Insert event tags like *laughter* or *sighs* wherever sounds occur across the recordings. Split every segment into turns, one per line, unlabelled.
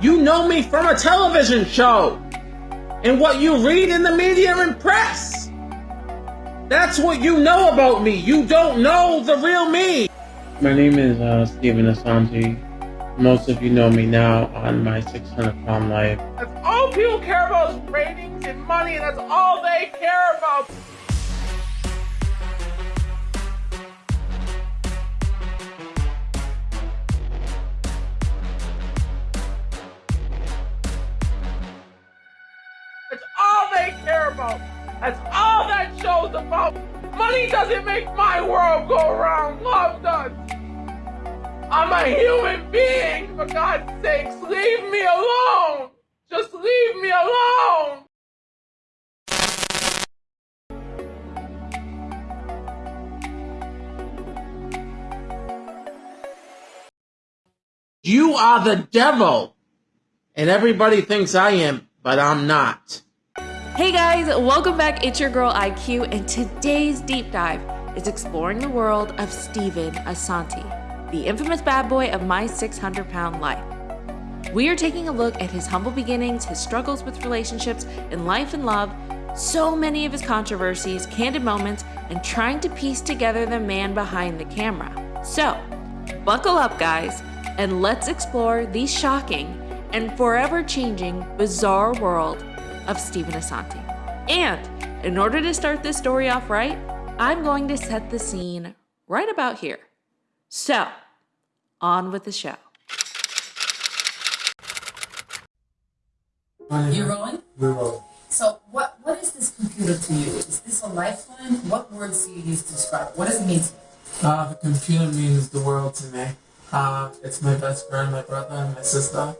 You know me from a television show and what you read in the media and press. That's what you know about me. You don't know the real me. My name is uh, Steven Assanti. Most of you know me now on my 600 pound life. That's all people care about is ratings and money, and that's all they care about. About. That's all that show's about. Money doesn't make my world go around. Love does. I'm a human being, for God's sakes. Leave me alone. Just leave me alone. You are the devil. And everybody thinks I am, but I'm not.
Hey guys, welcome back. It's your girl IQ, and today's deep dive is exploring the world of Steven Assanti, the infamous bad boy of my 600 pound life. We are taking a look at his humble beginnings, his struggles with relationships in life and love, so many of his controversies, candid moments, and trying to piece together the man behind the camera. So, buckle up, guys, and let's explore the shocking and forever changing bizarre world of Steven Assanti. And in order to start this story off right, I'm going to set the scene right about here. So, on with the show.
You're rolling?
We're rolling.
So, what what is this computer to you? Is this a lifeline? What words do you use to describe? What does it mean to you?
Uh, the computer means the world to me. Uh, it's my best friend, my brother, and my sister,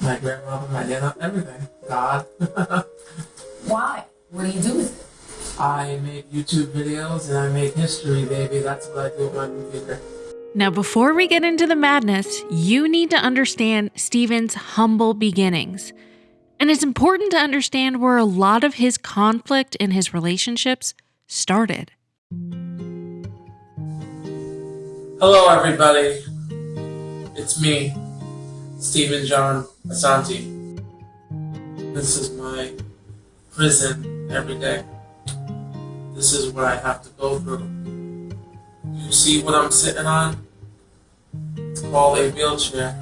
my grandmother, my nana, everything. God. *laughs*
Why? What do you do with it?
I make YouTube videos and I make history, baby. That's what I do with my computer.
Now, before we get into the madness, you need to understand Steven's humble beginnings. And it's important to understand where a lot of his conflict in his relationships started.
Hello, everybody. It's me, Steven John Assanti. This is my prison every day. This is what I have to go through. You see what I'm sitting on? It's called a wheelchair.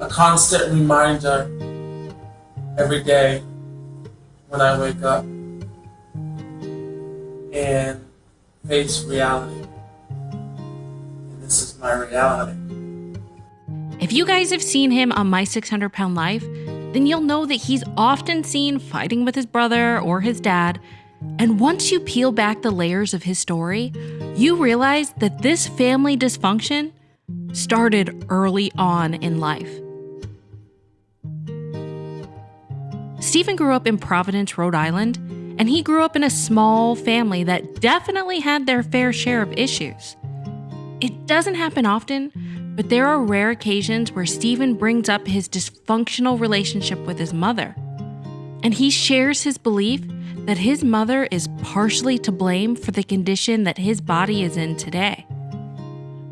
A constant reminder every day when I wake up and face reality. My reality.
If you guys have seen him on My 600 Pound Life, then you'll know that he's often seen fighting with his brother or his dad. And once you peel back the layers of his story, you realize that this family dysfunction started early on in life. Steven grew up in Providence, Rhode Island, and he grew up in a small family that definitely had their fair share of issues. It doesn't happen often, but there are rare occasions where Steven brings up his dysfunctional relationship with his mother. And he shares his belief that his mother is partially to blame for the condition that his body is in today.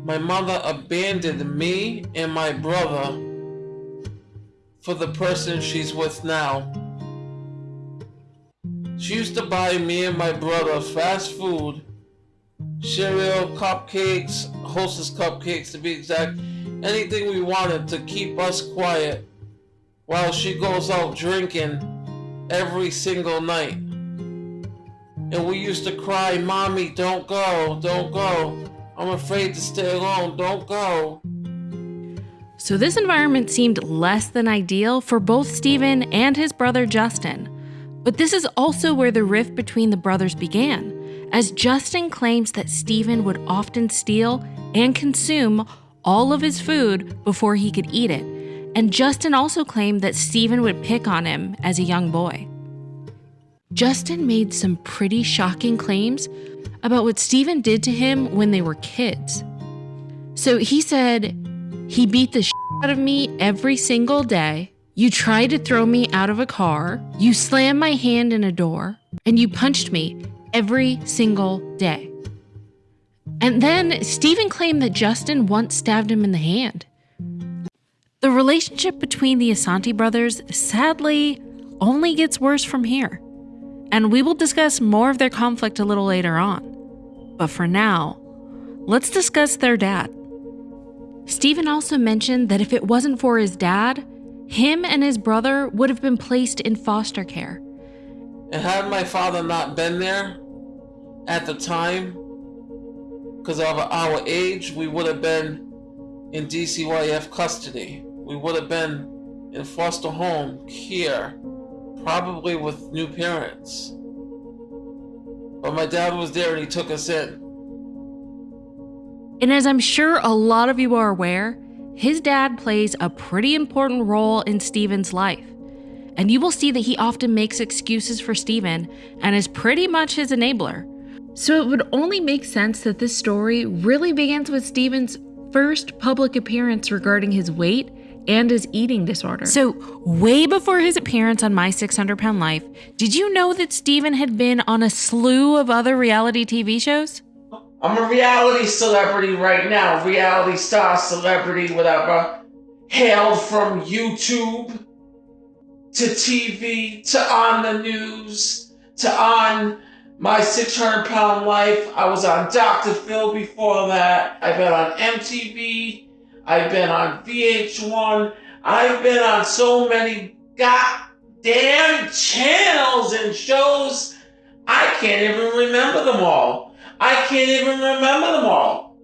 My mother abandoned me and my brother for the person she's with now. She used to buy me and my brother fast food, cereal, cupcakes, hostess cupcakes to be exact, anything we wanted to keep us quiet while she goes out drinking every single night. And we used to cry, Mommy, don't go, don't go. I'm afraid to stay alone, don't go.
So, this environment seemed less than ideal for both Steven and his brother Justin. But this is also where the rift between the brothers began, as Justin claims that Steven would often steal and consume all of his food before he could eat it. And Justin also claimed that Steven would pick on him as a young boy. Justin made some pretty shocking claims about what Steven did to him when they were kids. So he said, he beat the shit out of me every single day. You tried to throw me out of a car. You slammed my hand in a door. And you punched me every single day. And then Steven claimed that Justin once stabbed him in the hand. The relationship between the Assanti brothers sadly only gets worse from here. And we will discuss more of their conflict a little later on. But for now, let's discuss their dad. Steven also mentioned that if it wasn't for his dad, him and his brother would have been placed in foster care.
And had my father not been there at the time, because of our age, we would have been in DCYF custody. We would have been in foster home here, probably with new parents. But my dad was there and he took us in.
And as I'm sure a lot of you are aware, his dad plays a pretty important role in Steven's life. And you will see that he often makes excuses for Steven and is pretty much his enabler. So it would only make sense that this story really begins with Steven's first public appearance regarding his weight and his eating disorder. So, way before his appearance on My 600 Pound Life, did you know that Steven had been on a slew of other reality TV shows?
I'm a reality celebrity right now, reality star celebrity, whatever. Hailed from YouTube to TV to on the news to on my 600 pound life. I was on Dr. Phil before that. I've been on MTV. I've been on VH1. I've been on so many goddamn channels and shows. I can't even remember them all. I can't even remember them all.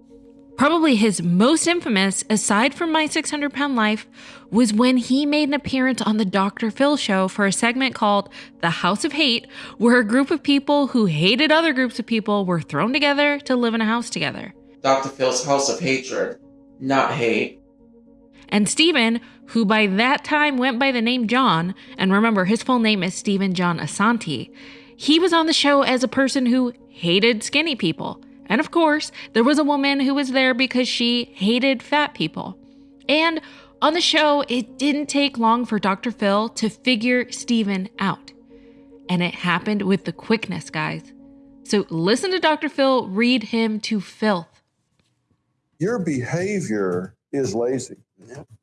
Probably his most infamous, aside from My 600 Pound Life, was when he made an appearance on the Dr. Phil show for a segment called The House of Hate, where a group of people who hated other groups of people were thrown together to live in a house together.
Dr. Phil's House of Hatred, not hate.
And Steven, who by that time went by the name John, and remember his full name is Steven John Assanti, he was on the show as a person who hated skinny people. And of course, there was a woman who was there because she hated fat people. And on the show, it didn't take long for Dr. Phil to figure Steven out. And it happened with the quickness, guys. So listen to Dr. Phil read him to filth.
Your behavior is lazy.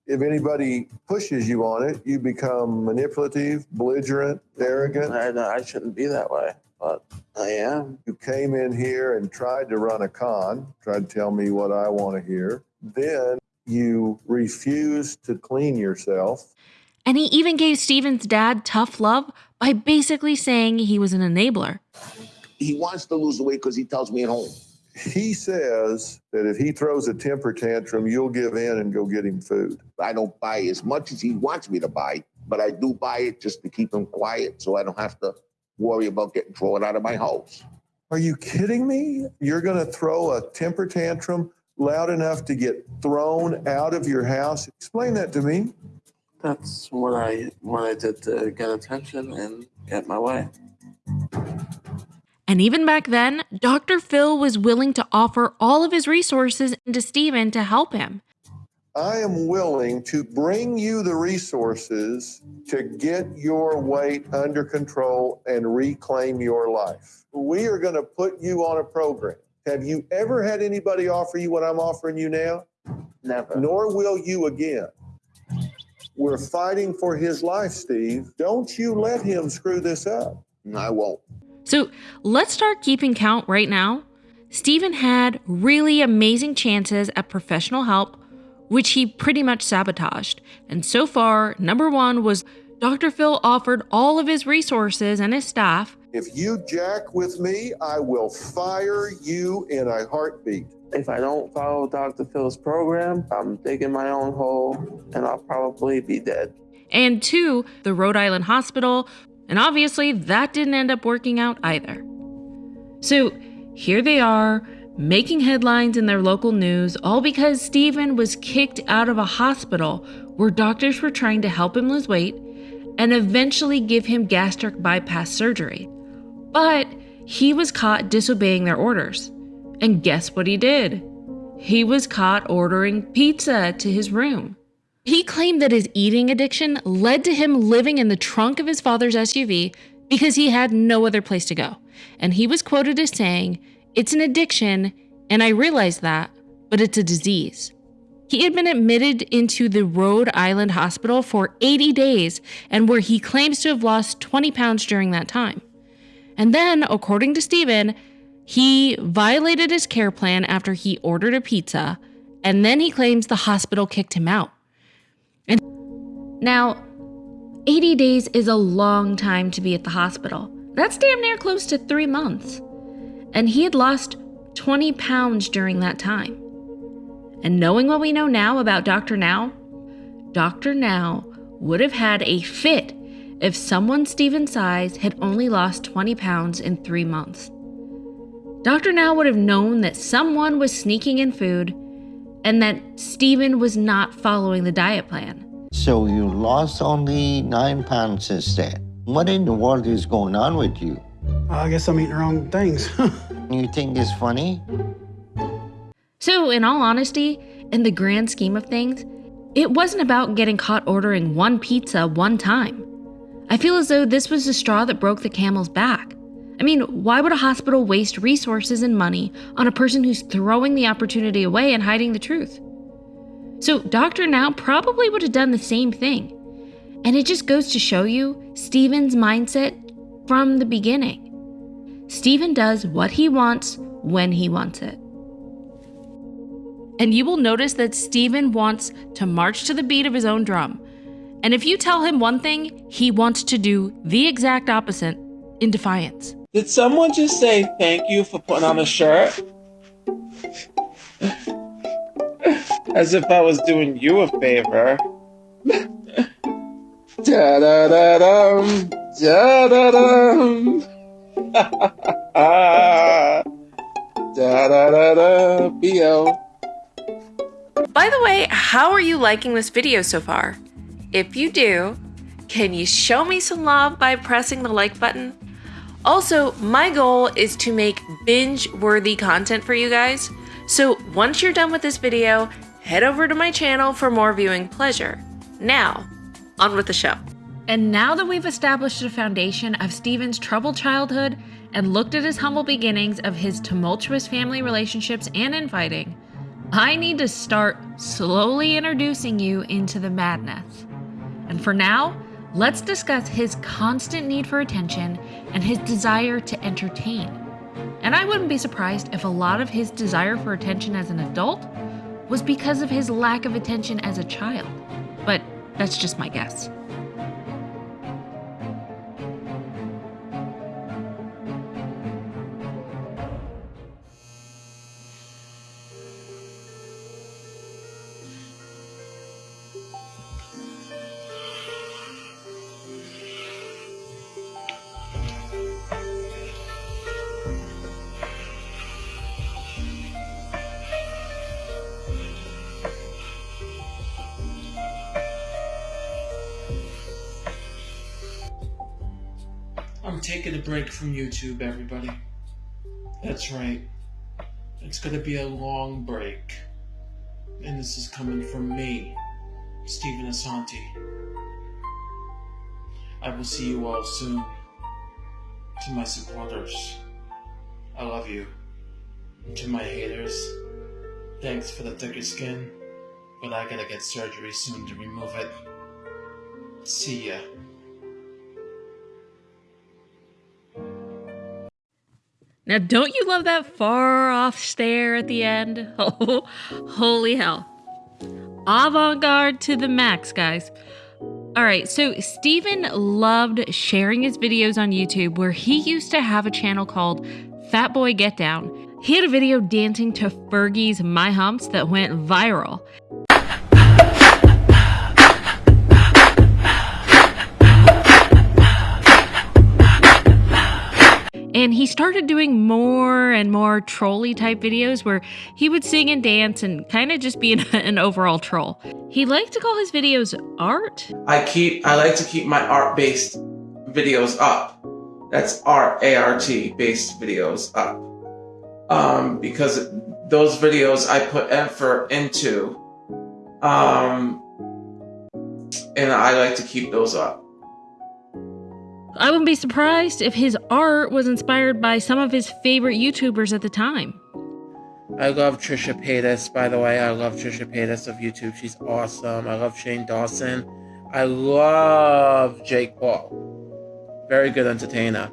If anybody pushes you on it, you become manipulative, belligerent, arrogant.
I, I shouldn't be that way, but I am.
You came in here and tried to run a con, tried to tell me what I want to hear. Then you refuse to clean yourself.
And he even gave Steven's dad tough love by basically saying he was an enabler.
He wants to lose weight because he tells me at home.
He says that if he throws a temper tantrum, you'll give in and go get him food.
I don't buy as much as he wants me to buy, but I do buy it just to keep him quiet so I don't have to worry about getting thrown out of my house.
Are you kidding me? You're going to throw a temper tantrum loud enough to get thrown out of your house? Explain that to me.
That's what I what I did to get attention and get my way.
And even back then, Dr. Phil was willing to offer all of his resources to Steven to help him.
I am willing to bring you the resources to get your weight under control and reclaim your life. We are going to put you on a program. Have you ever had anybody offer you what I'm offering you now?
Never.
Nor will you again. We're fighting for his life, Steve. Don't you let him screw this up.
I won't.
So let's start keeping count right now. Steven had really amazing chances at professional help, which he pretty much sabotaged. And so far, number one was Dr. Phil offered all of his resources and his staff.
If you jack with me, I will fire you in a heartbeat.
If I don't follow Dr. Phil's program, I'm digging my own hole and I'll probably be dead.
And two, the Rhode Island Hospital, and obviously, that didn't end up working out either. So here they are, making headlines in their local news, all because Steven was kicked out of a hospital where doctors were trying to help him lose weight and eventually give him gastric bypass surgery. But he was caught disobeying their orders. And guess what he did? He was caught ordering pizza to his room. He claimed that his eating addiction led to him living in the trunk of his father's SUV because he had no other place to go. And he was quoted as saying, It's an addiction, And I realize that, but it's a disease. He had been admitted into the Rhode Island hospital for 80 days and where he claims to have lost 20 pounds during that time. And then, according to Steven, he violated his care plan after he ordered a pizza, and then he claims the hospital kicked him out. And now, 80 days is a long time to be at the hospital. That's damn near close to three months. And he had lost 20 pounds during that time. And knowing what we know now about Dr. Now, Dr. Now would have had a fit if someone Steven's size had only lost 20 pounds in three months. Dr. Now would have known that someone was sneaking in food and that Steven was not following the diet plan.
So you lost only nine pounds since then. What in the world is going on with you?
I guess I'm eating the wrong things. *laughs*
you think it's funny?
So, in all honesty, in the grand scheme of things, it wasn't about getting caught ordering one pizza one time. I feel as though this was the straw that broke the camel's back. I mean, why would a hospital waste resources and money on a person who's throwing the opportunity away and hiding the truth? So Dr. Now probably would have done the same thing. And it just goes to show you Steven's mindset from the beginning. Steven does what he wants when he wants it. And you will notice that Steven wants to march to the beat of his own drum. And if you tell him one thing, he wants to do the exact opposite in defiance.
Did someone just say thank you for putting on a shirt? As if I was doing you a favor. da da da dum, da da dum. da da da da, bo.
By the way, how are you liking this video so far? If you do, can you show me some love by pressing the like button? Also, my goal is to make binge worthy content for you guys. So once you're done with this video, head over to my channel for more viewing pleasure. Now, on with the show. And now that we've established a foundation of Steven's troubled childhood and looked at his humble beginnings of his tumultuous family relationships and infighting, I need to start slowly introducing you into the madness. And for now, let's discuss his constant need for attention and his desire to entertain. And I wouldn't be surprised if a lot of his desire for attention as an adult was because of his lack of attention as a child. But that's just my guess.
From YouTube, everybody. That's right. It's gonna be a long break. And this is coming from me, Steven Assanti. I will see you all soon. To my supporters, I love you. To my haters, thanks for the thicker skin, but I gotta get surgery soon to remove it. See ya.
Now, don't you love that far off stare at the end? *laughs* Oh, holy hell. Avant garde to the max, guys. All right, so Steven loved sharing his videos on YouTube where he used to have a channel called Fat Boy Get Down. He had a video dancing to Fergie's My Humps that went viral. And he started doing more and more trolly type videos where he would sing and dance and kind of just be an, *laughs* an, overall troll. He liked to call his videos art.
I keep I like to keep my art based videos up. That's art A R T based videos up. Um, because those videos I put effort into. Um, and I like to keep those up.
I wouldn't be surprised if his art was inspired by some of his favorite YouTubers at the time.
I love Trisha Paytas, by the way. I love Trisha Paytas of YouTube. She's awesome. I love Shane Dawson. I love Jake Paul. Very good entertainer.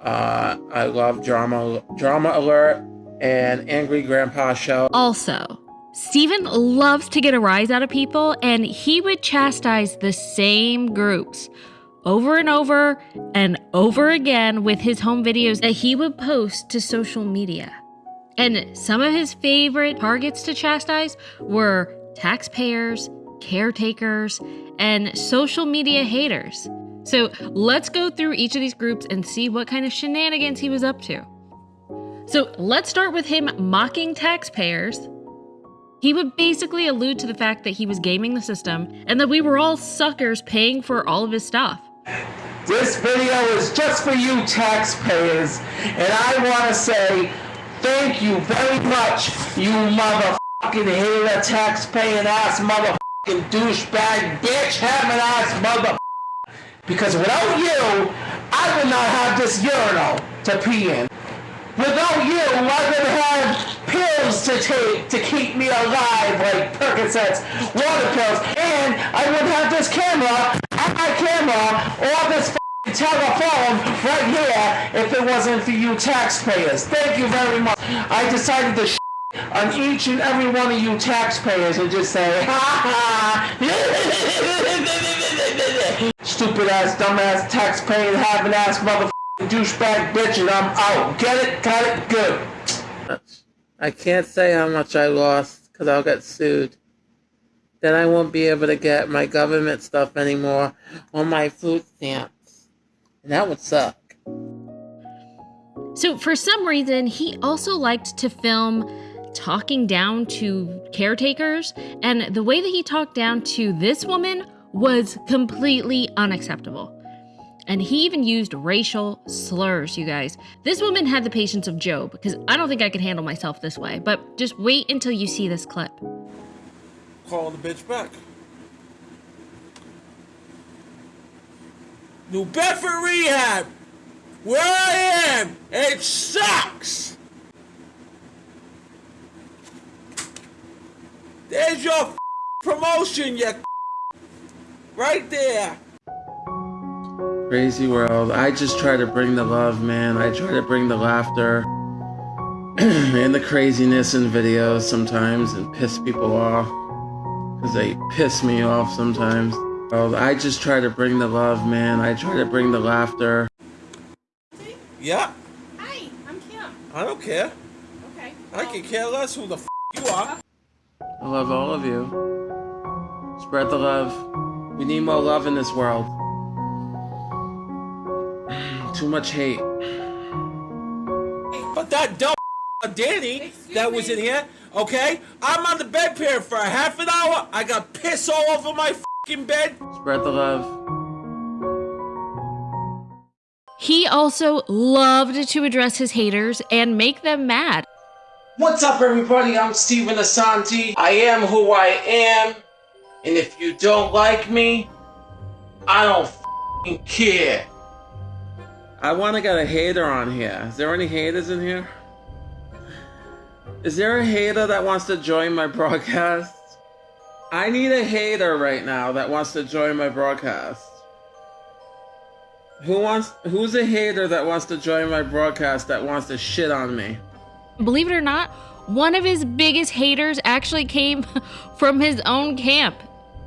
Uh, I love Drama Drama Alert and Angry Grandpa Show.
Also, Steven loves to get a rise out of people, and he would chastise the same groups over and over and over again with his home videos that he would post to social media. And some of his favorite targets to chastise were taxpayers, caretakers, and social media haters. So let's go through each of these groups and see what kind of shenanigans he was up to. So let's start with him mocking taxpayers. He would basically allude to the fact that he was gaming the system and that we were all suckers paying for all of his stuff.
This video is just for you taxpayers, and I want to say thank you very much, you motherfucking hater, taxpaying ass motherfucking douchebag, bitch having ass mother. Because without you, I would not have this urinal to pee in. Without you, I would have pills to take to keep me alive, like Percocets, water pills, and I would have this camera, my camera, or this telephone right here if it wasn't for you taxpayers. Thank you very much. I decided to on each and every one of you taxpayers and just say, ha *laughs* ha, stupid ass, dumb ass, taxpaying, having ass, motherfucking douchebag bitch, and I'm out. Get it? Got it? Good.
I can't say how much I lost because I'll get sued. Then I won't be able to get my government stuff anymore or my food stamps. And that would suck.
So, for some reason, he also liked to film talking down to caretakers, and the way that he talked down to this woman was completely unacceptable. And he even used racial slurs, you guys. This woman had the patience of Job, because I don't think I could handle myself this way. But just wait until you see this clip.
Calling the bitch back. New Bedford Rehab, where I am, it sucks. There's your *laughs* promotion, you *laughs* right there.
Crazy world. I just try to bring the love, man. I try to bring the laughter *clears throat* and the craziness in videos sometimes and piss people off. Because they piss me off sometimes. Well, I just try to bring the love, man. I try to bring the laughter.
Yeah,
Hi, I'm Kim.
I don't care.
Okay.
I can care less who the f you are.
I love all of you. Spread the love. We need more love in this world. *sighs* Too much hate.
But that dumb *laughs* Danny that was in here, okay? I'm on the bed here for a half an hour. I got piss all over my fucking bed.
Spread the love.
He also loved to address his haters and make them mad.
What's up, everybody? I'm Steven Assanti. I am who I am. And if you don't like me, I don't fing care. I want to get a hater on here. Is there any haters in here? Is there a hater that wants to join my broadcast? I need a hater right now that wants to join my broadcast. Who wants who's a hater that wants to join my broadcast that wants to shit on me?
Believe it or not, one of his biggest haters actually came *laughs* from his own camp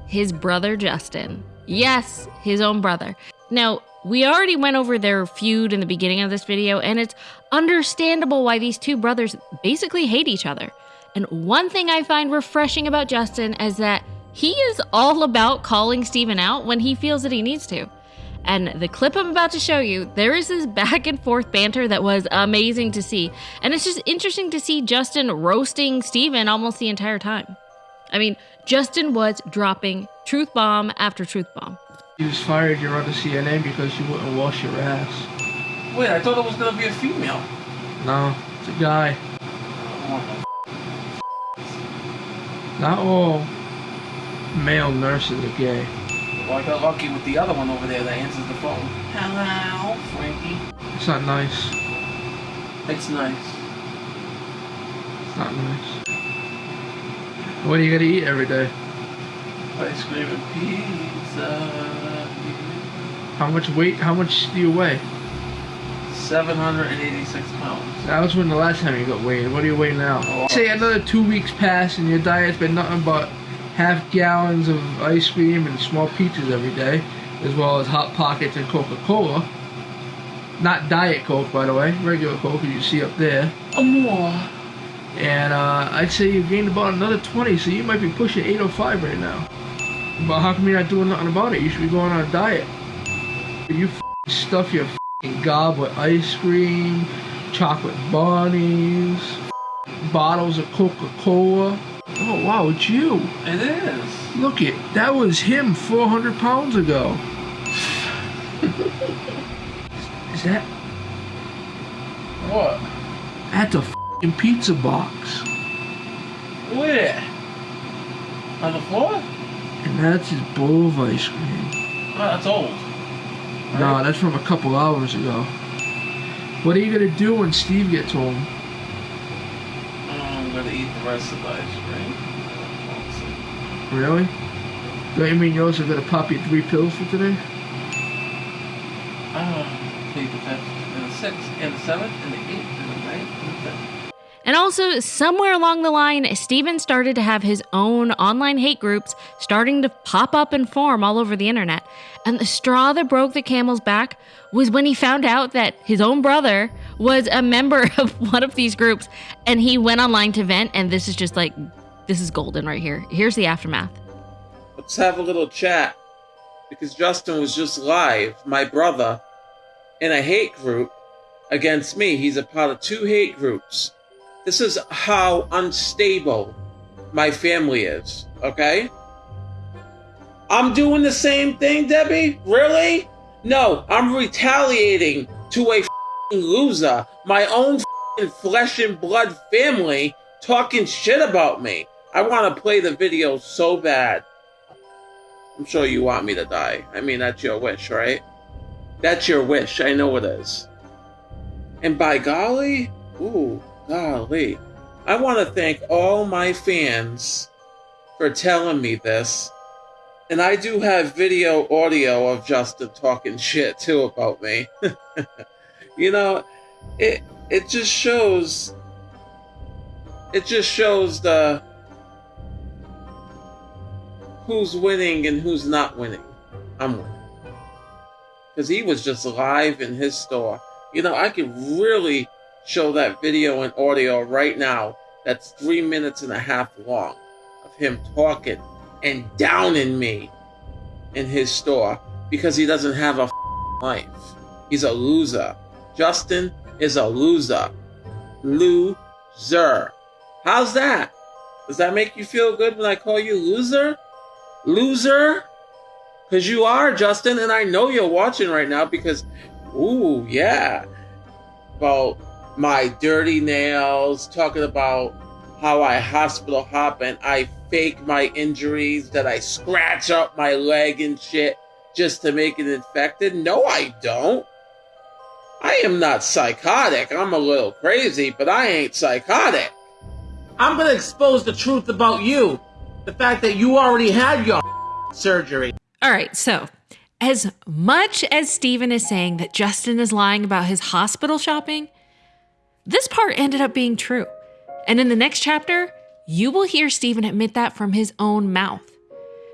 his brother Justin. Yes, his own brother. Now, we already went over their feud in the beginning of this video, and it's understandable why these two brothers basically hate each other. And one thing I find refreshing about Justin is that he is all about calling Steven out when he feels that he needs to. And the clip I'm about to show you, there is this back and forth banter that was amazing to see. And it's just interesting to see Justin roasting Steven almost the entire time. I mean, Justin was dropping truth bomb after truth bomb.
You was fired you're on the CNN because you wouldn't wash your ass.
Wait, I thought it was gonna be a female.
No, it's a guy. Not all male nurses are gay.
Well, I got lucky with the other one over there that answers the phone. Hello, Frankie.
It's not nice.
It's nice.
It's not nice. What do you gotta eat every day?
Ice cream and pizza.
How much weight? How much do you weigh?
786 pounds.
That was when the last time you got weighed. What do you weigh now?
Oh.
Say another two weeks pass and your diet's been nothing but half gallons of ice cream and small pizzas every day, as well as hot pockets and Coca-Cola. Not diet Coke, by the way, regular Coke, as you see up there.
Oh, more.
And uh, I'd say you've gained about another 20, so you might be pushing 805 right now. But how come you're not doing nothing about it? You should be going on a diet. You stuff your f***ing gob with ice cream, chocolate bunnies, bottles of Coca-Cola. Oh wow, it's you.
It is.
Look it, that was him 400 pounds ago. *laughs* Is that
What?
at the f***ing pizza box?
Where? On the floor?
And that's his bowl of ice cream.
Oh, that's old.
No, that's from a couple hours ago. What are you gonna do when Steve gets home?
I'm gonna eat the rest of the ice cream.
Really? Don't you mean you also gonna pop your three pills for today?
Ah, take the fifth, and the sixth, and the seventh, and the eighth, and the ninth, and the tenth.
And also, somewhere along the line, Steven started to have his own online hate groups starting to pop up and form all over the internet. And the straw that broke the camel's back was when he found out that his own brother was a member *laughs* of one of these groups and he went online to vent. And this is just like, this is golden right here. Here's the aftermath.
Let's have a little chat. Because Justin was just live, my brother, in a hate group against me. He's a part of two hate groups. This is how unstable my family is, okay? I'm doing the same thing, Debbie? Really? No, I'm retaliating to a fing loser, my own fing flesh and blood family talking shit about me. I want to play the video so bad. I'm sure you want me to die. I mean, that's your wish, right? That's your wish. I know it is. And by golly, ooh, golly. I want to thank all my fans for telling me this. And I do have video audio of Justin talking shit too about me. *laughs* you know, it it just shows it just shows the who's winning and who's not winning. I'm winning. Because he was just live in his store. You know, I could really show that video and audio right now that's three minutes and a half long of him talking and downing me in his store because he doesn't have a life. He's a loser. Justin is a loser. Loser. How's that? Does that make you feel good when I call you loser? Loser? Because you are, Justin, and I know you're watching right now because, ooh, yeah. About my dirty nails, talking about how I hospital hop and I fake my injuries, that I scratch up my leg and shit just to make it infected. No, I don't. I am not psychotic. I'm a little crazy, but I ain't psychotic. I'm gonna expose the truth about you. The fact that you already had your *laughs* surgery.
All right, so as much as Steven is saying that Justin is lying about his hospital shopping, this part ended up being true. And in the next chapter, you will hear Steven admit that from his own mouth.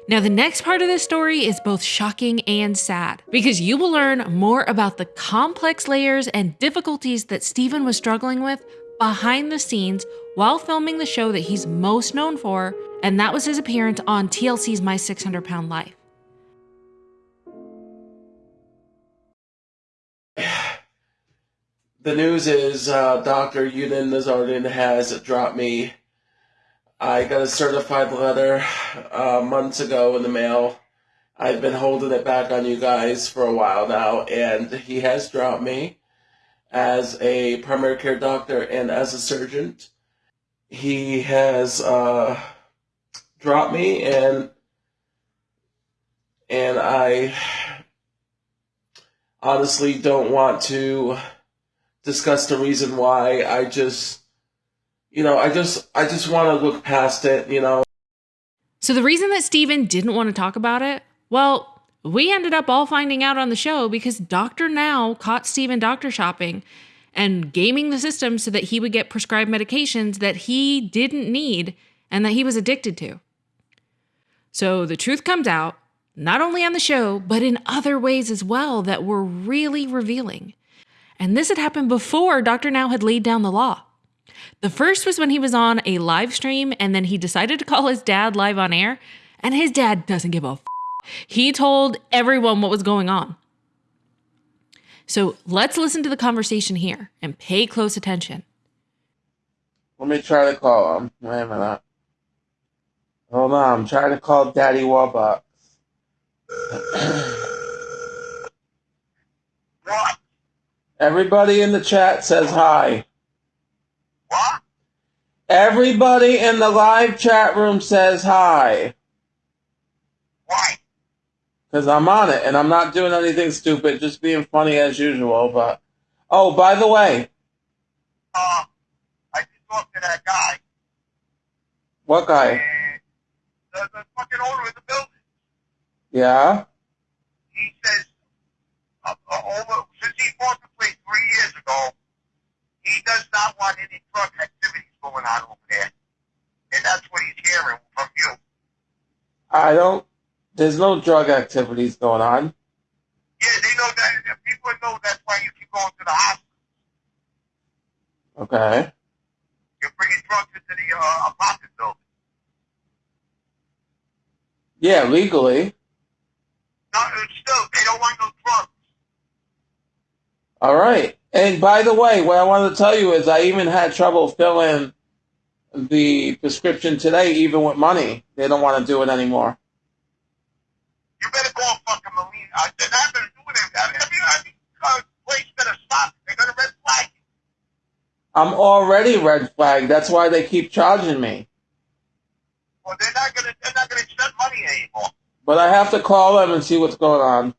Now, the next part of this story is both shocking and sad because you will learn more about the complex layers and difficulties that Steven was struggling with behind the scenes while filming the show that he's most known for, and that was his appearance on TLC's My 600 Pound Life.
The news is uh, Dr. Younan Nowzaradan has dropped me. I got a certified letter uh, months ago in the mail. I've been holding it back on you guys for a while now, and he has dropped me as a primary care doctor and as a surgeon. He has uh, dropped me, and and I honestly don't want to discuss the reason why. I just You know, I just I just want to look past it. You know.
So the reason that Steven didn't want to talk about it, well, we ended up all finding out on the show because Dr. Now caught Steven doctor shopping and gaming the system so that he would get prescribed medications that he didn't need and that he was addicted to. So the truth comes out, not only on the show, but in other ways as well that were really revealing. And this had happened before Dr. Now had laid down the law. The first was when he was on a live stream and then he decided to call his dad live on air, and his dad doesn't give a f- He told everyone what was going on. So let's listen to the conversation here and pay close attention.
Let me try to call him. Wait a minute. Hold on, I'm trying to call Daddy Warbucks. *clears throat* Everybody in the chat says hi.
What?
Everybody in the live chat room says hi.
Why?
Because I'm on it and I'm not doing anything stupid, just being funny as usual. But oh, by the way,
Uh, I just talked to that guy.
what guy?
And the, the fucking owner of the building.
Yeah,
He says, uh, uh, over, since he bought the three years ago, he does not want any drug activities going on over there. And that's what he's hearing from you.
I don't. There's no drug activities going on.
Yeah, they know that. People know that's why you keep going to the hospital.
Okay.
You're bringing drugs into the uh, apartment building.
Yeah, legally.
No, still, they don't want no drugs.
All right. And by the way, what I wanted to tell you is I even had trouble filling the prescription today, even with money. They don't want to do it anymore.
You better call fucking Molina. Uh, they're not going to do it. I mean, I mean, uh, place better stop. They're going to red flag you.
I'm already red flagged. That's why they keep charging me.
Well, they're not going to. They're not going to accept money anymore.
But I have to call them and see what's going on.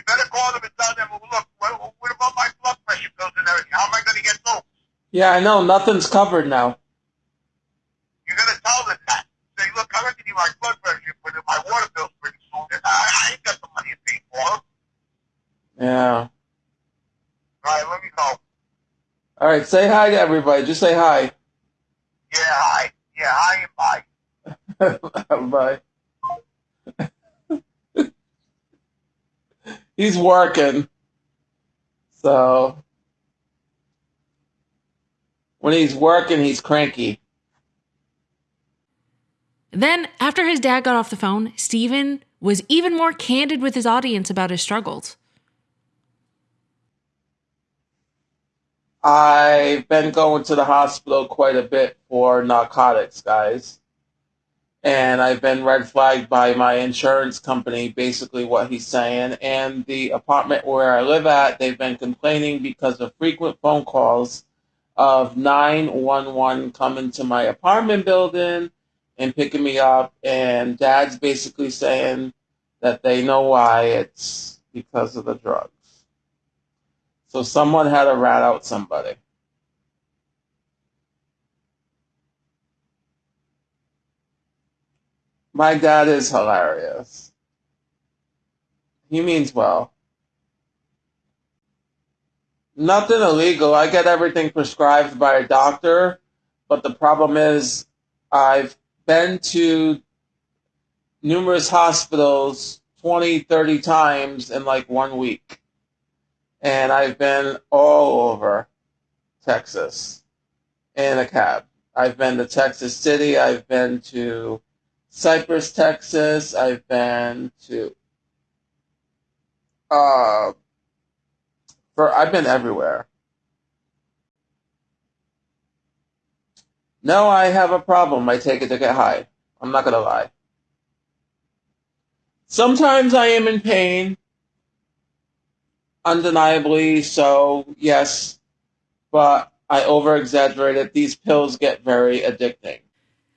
You better call them and tell them, well, look, what, what about my blood pressure pills and everything? How am I going to get those?
Yeah, I know. Nothing's covered now.
You're going to tell them that. Say, look, I'm going to you my blood pressure, but my water bill's pretty soon. And I, I ain't got the money to pay for them.
Yeah.
All right, let me go.
All right. Say hi to everybody. Just say hi.
Yeah, hi. Yeah, hi and bye. *laughs*
Bye. He's working. So when he's working, he's cranky.
Then, after his dad got off the phone, Steven was even more candid with his audience about his struggles.
I've been going to the hospital quite a bit for narcotics, guys. And I've been red flagged by my insurance company, basically what he's saying. And the apartment where I live at, they've been complaining because of frequent phone calls of 911 coming to my apartment building and picking me up. And dad's basically saying that they know why it's because of the drugs. So someone had to rat out somebody. My dad is hilarious. He means well. Nothing illegal. I get everything prescribed by a doctor, but the problem is I've been to numerous hospitals 20, 30 times in like one week. And I've been all over Texas in a cab. I've been to Texas City. I've been to Cypress, Texas. I've been to uh for I've been everywhere. No, I have a problem. I take it to get high. I'm not gonna lie. Sometimes I am in pain. Undeniably so, yes. But I over exaggerate it. These pills get very addicting.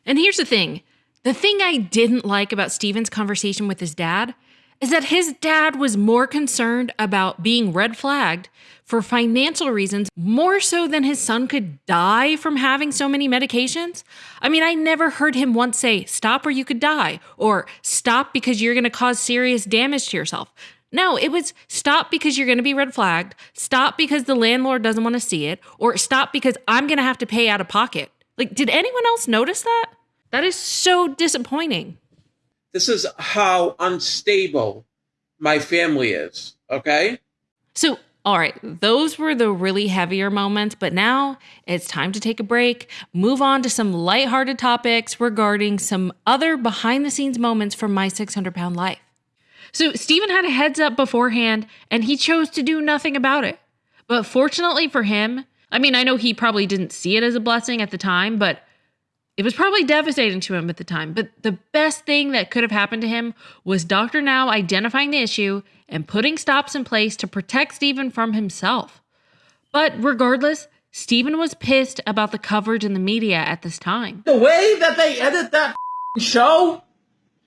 And here's the thing the thing I didn't like about Steven's conversation with his dad is that his dad was more concerned about being red flagged for financial reasons more so than his son could die from having so many medications. I mean, I never heard him once say, stop or you could die, or stop because you're going to cause serious damage to yourself. No, it was stop because you're going to be red flagged, stop because the landlord doesn't want to see it, or stop because I'm going to have to pay out of pocket. Like, did anyone else notice that? That is so disappointing.
This is how unstable my family is, okay?
So, all right, those were the really heavier moments, but now it's time to take a break, move on to some lighthearted topics regarding some other behind the scenes moments from my 600 pound life. So, Steven had a heads up beforehand and he chose to do nothing about it. But fortunately for him, I mean, I know he probably didn't see it as a blessing at the time, but it was probably devastating to him at the time. But the best thing that could have happened to him was Dr. Now identifying the issue and putting stops in place to protect Steven from himself. But regardless, Steven was pissed about the coverage in the media at this time.
The way that they edit that show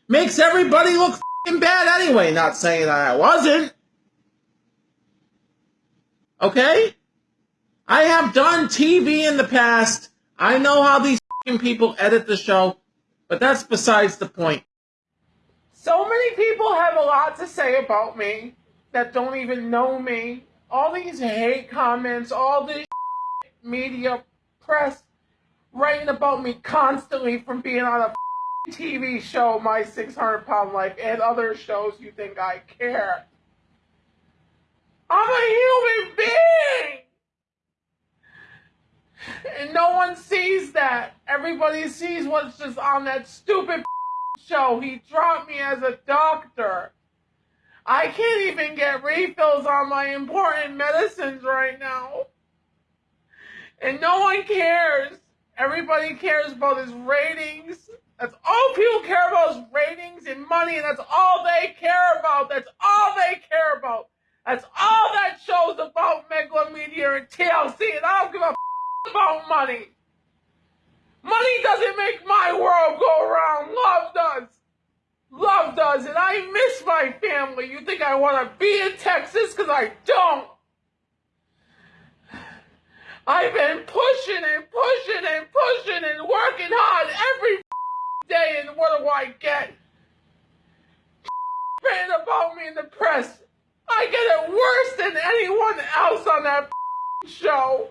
makes everybody look bad anyway. Not saying that I wasn't. Okay? I have done TV in the past. I know how these people edit the show, but that's besides the point. So many people have a lot to say about me that don't even know me. All these hate comments, all this *laughs* media press writing about me constantly from being on a *laughs* TV show, My 600 Pound Life, and other shows you think I care. I'm a human being! And no one sees that. Everybody sees what's just on that stupid *laughs* show. He dropped me as a doctor. I can't even get refills on my important medicines right now. And no one cares. Everybody cares about his ratings. That's all people care about is ratings and money, and that's all they care about. That's all they care about. That's all that show's about Megalomedia and TLC, and I don't give a about money. Money doesn't make my world go around. Love does. Love does. And I miss my family. You think I want to be in Texas? Because I don't. I've been pushing and pushing and pushing and working hard every day. And what do I get? *laughs* Written about me in the press. I get it worse than anyone else on that show.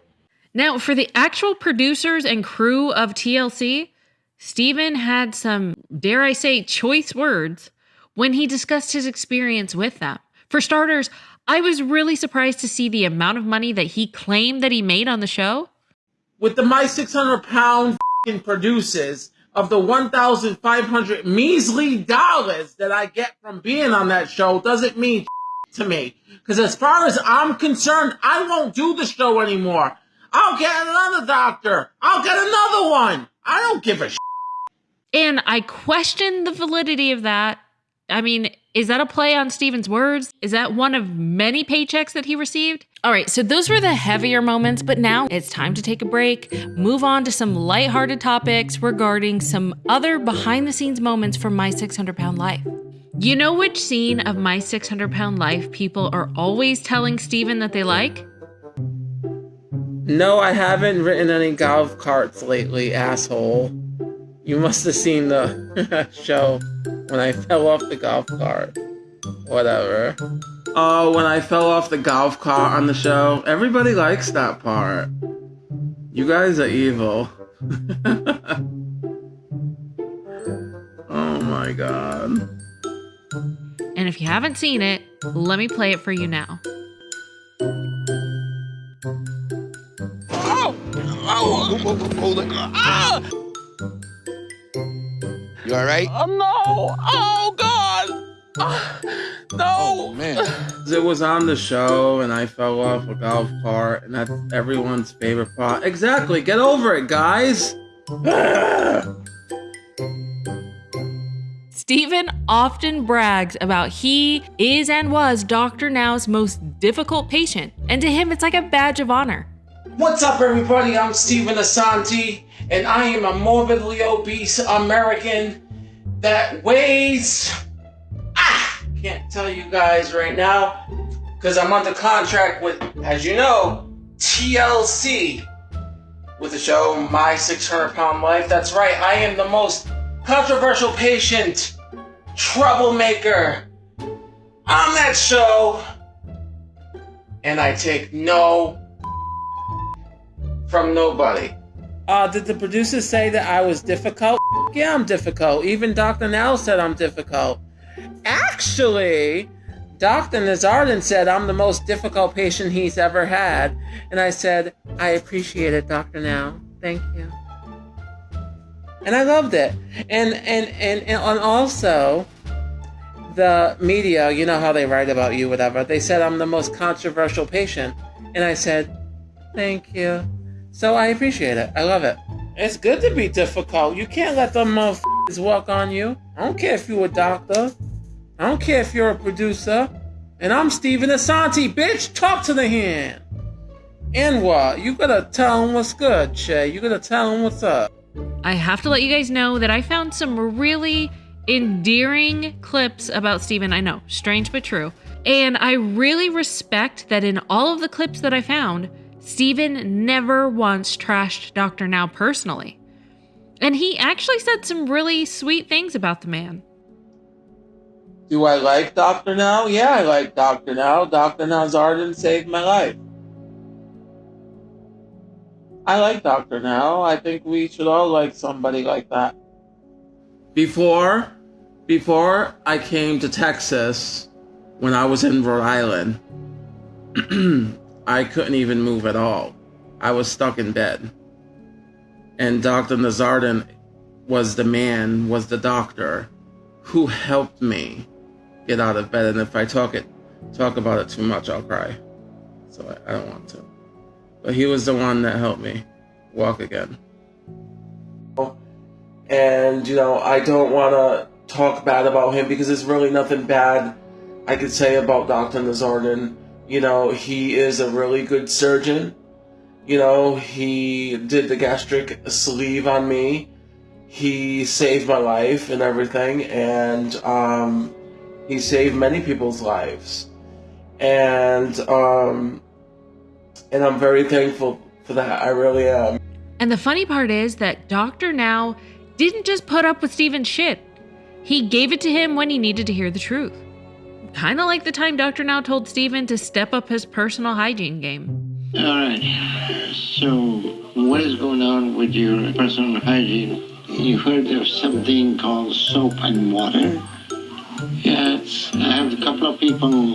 Now, for the actual producers and crew of TLC, Steven had some, dare I say, choice words when he discussed his experience with them. For starters, I was really surprised to see the amount of money that he claimed that he made on the show.
With the My 600 Pound producers of the 1,500 measly dollars that I get from being on that show doesn't mean to me. Because as far as I'm concerned, I won't do the show anymore. I'll get another doctor. I'll get another one. I don't give a
And I question the validity of that. I mean, is that a play on Steven's words? Is that one of many paychecks that he received? All right, so those were the heavier moments, but now it's time to take a break, move on to some lighthearted topics regarding some other behind the scenes moments from my 600 pound life. You know which scene of my 600 pound life people are always telling Steven that they like?
No, I haven't written any golf carts lately, asshole. You must have seen the *laughs* show when I fell off the golf cart. Whatever.
Oh, when I fell off the golf cart on the show. Everybody likes that part. You guys are evil. *laughs* oh my god.
And if you haven't seen it, let me play it for you now.
Oh, hold it. Ah! You all right?
Oh, no. Oh, God. Ah, no.
Oh, man.
It was on the show and I fell off a golf cart and that's everyone's favorite part. Exactly. Get over it, guys. *sighs*
Steven often brags about he is and was Dr. Now's most difficult patient, and to him, it's like a badge of honor.
What's up, everybody? I'm Steven Assanti, and I am a morbidly obese American that weighs. Ah! can't tell you guys right now because I'm under contract with, as you know, TLC with the show My 600 Pound Life. That's right, I am the most controversial patient, troublemaker on that show, and I take no from nobody. Uh, did the producers say that I was difficult? Yeah, I'm difficult. Even Dr. Now said I'm difficult. Actually, Dr. Nowzaradan said I'm the most difficult patient he's ever had. And I said, I appreciate it, Dr. Now. Thank you. And I loved it. And and and, and also the media, you know how they write about you, whatever. They said I'm the most controversial patient. And I said, Thank you. So I appreciate it. I love it. It's good to be difficult. You can't let them motherfuckers walk on you. I don't care if you're a doctor. I don't care if you're a producer. And I'm Steven Assanti, bitch. Talk to the hand. And what? You gotta tell him what's good, Shay. You gotta tell him what's up.
I have to let you guys know that I found some really endearing clips about Steven. I know, strange but true. And I really respect that in all of the clips that I found, Steven never once trashed Dr. Now personally. And he actually said some really sweet things about the man.
Do I like Dr. Now? Yeah, I like Dr. Now. Dr. Nowzaradan saved my life. I like Dr. Now. I think we should all like somebody like that. Before, before I came to Texas, when I was in Rhode Island, *clears throat* I couldn't even move at all. I was stuck in bed. And Dr. Nowzaradan was the man, was the doctor who helped me get out of bed. And if I talk it talk about it too much, I'll cry. So I, I don't want to. But he was the one that helped me walk again. And you know, I don't want to talk bad about him because there's really nothing bad I could say about Dr. Nowzaradan. You know, he is a really good surgeon. You know, he did the gastric sleeve on me. He saved my life and everything, and um, he saved many people's lives. And um, and I'm very thankful for that. I really am.
And the funny part is that Dr. Now didn't just put up with Steven's shit. He gave it to him when he needed to hear the truth. Kind of like the time Dr. Now told Steven to step up his personal hygiene game.
All right. So, what is going on with your personal hygiene? You heard of something called soap and water? Yes, I have a couple of people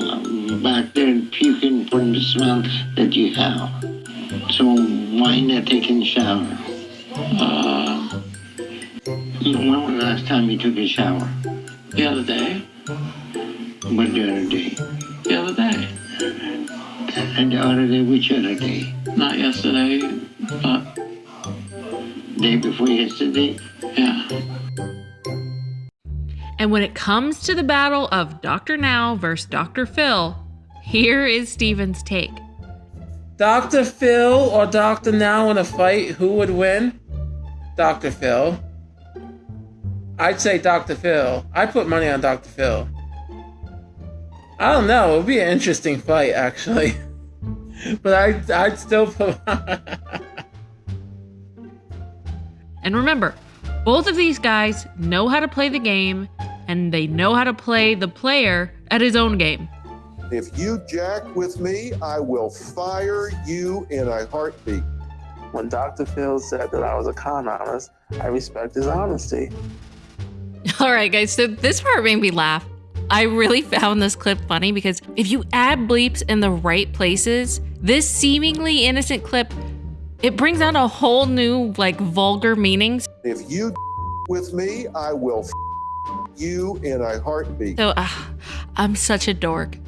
back there puking from the smell that you have. So, why not taking a shower? Uh, when was the last time you took a shower? The other day. What the other day? The other day. And the other day, which other day? Not yesterday, but... Day before yesterday? Yeah.
And when it comes to the battle of Dr. Now versus Dr. Phil, here is Steven's take.
Dr. Phil or Dr. Now in a fight, who would win? Dr. Phil. I'd say Dr. Phil. I put money on Dr. Phil. I don't know. It would be an interesting fight, actually. *laughs* but I, I'd still put. *laughs*
and remember, both of these guys know how to play the game, and they know how to play the player at his own game.
If you jack with me, I will fire you in a heartbeat.
When Dr. Phil said that I was a con artist, I respect his honesty. *laughs*
All right, guys, so this part made me laugh. I really found this clip funny because if you add bleeps in the right places, this seemingly innocent clip it brings out a whole new like vulgar meanings.
If you *laughs* with me, I will *laughs* you in a heartbeat.
So uh, I'm such a dork.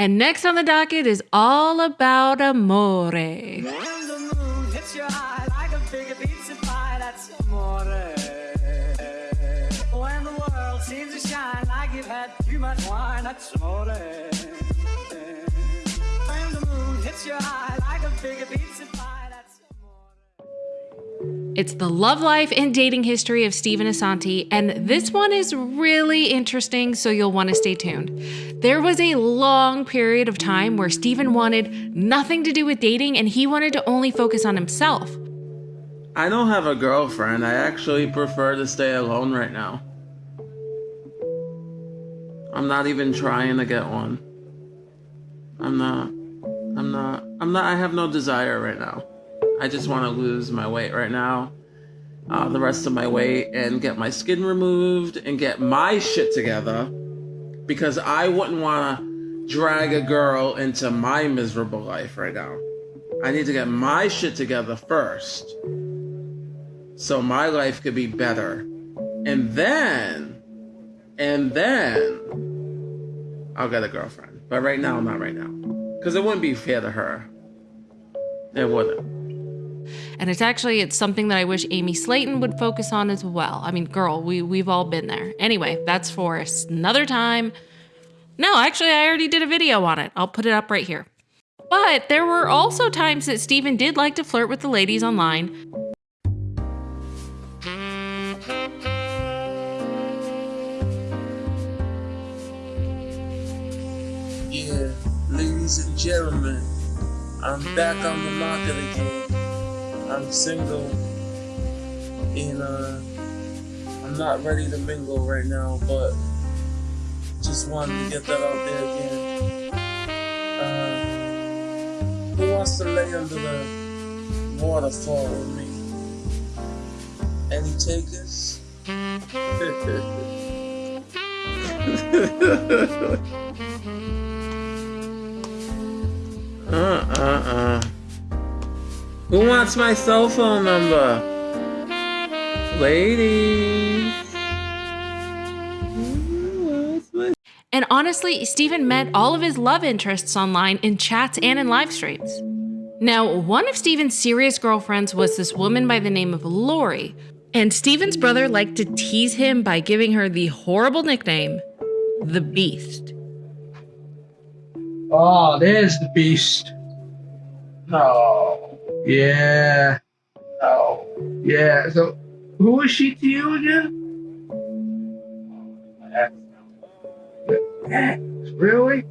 And next on the docket is all about amore. It's the love life and dating history of Steven Assanti, and this one is really interesting, so you'll want to stay tuned. There was a long period of time where Steven wanted nothing to do with dating and he wanted to only focus on himself.
I don't have a girlfriend. I actually prefer to stay alone right now. I'm not even trying to get one. I'm not. I'm not. I'm not. I have no desire right now. I just want to lose my weight right now. Uh, the rest of my weight and get my skin removed and get my shit together because I wouldn't want to drag a girl into my miserable life right now. I need to get my shit together first so my life could be better. And then, and then, I'll get a girlfriend. But right now, not right now. Because it wouldn't be fair to her. It wouldn't.
And it's actually it's something that I wish Amy Slaton would focus on as well. I mean, girl, we we've all been there. Anyway, that's for another time. No, actually, I already did a video on it. I'll put it up right here. But there were also times that Steven did like to flirt with the ladies online.
Ladies and gentlemen, I'm back on the market again. I'm single, and uh, I'm not ready to mingle right now, but just wanted to get that out there again. Uh, who wants to lay under the waterfall with me? Any takers? *laughs*
Uh uh uh. Who wants my cell phone number? Ladies.
And honestly, Steven met all of his love interests online in chats and in live streams. Now, one of Steven's serious girlfriends was this woman by the name of Lori, and Steven's brother liked to tease him by giving her the horrible nickname, the Beast.
Oh, there's the beast.
No.
Yeah.
No.
Yeah. So, who is she to you again? Ex. *laughs* Really?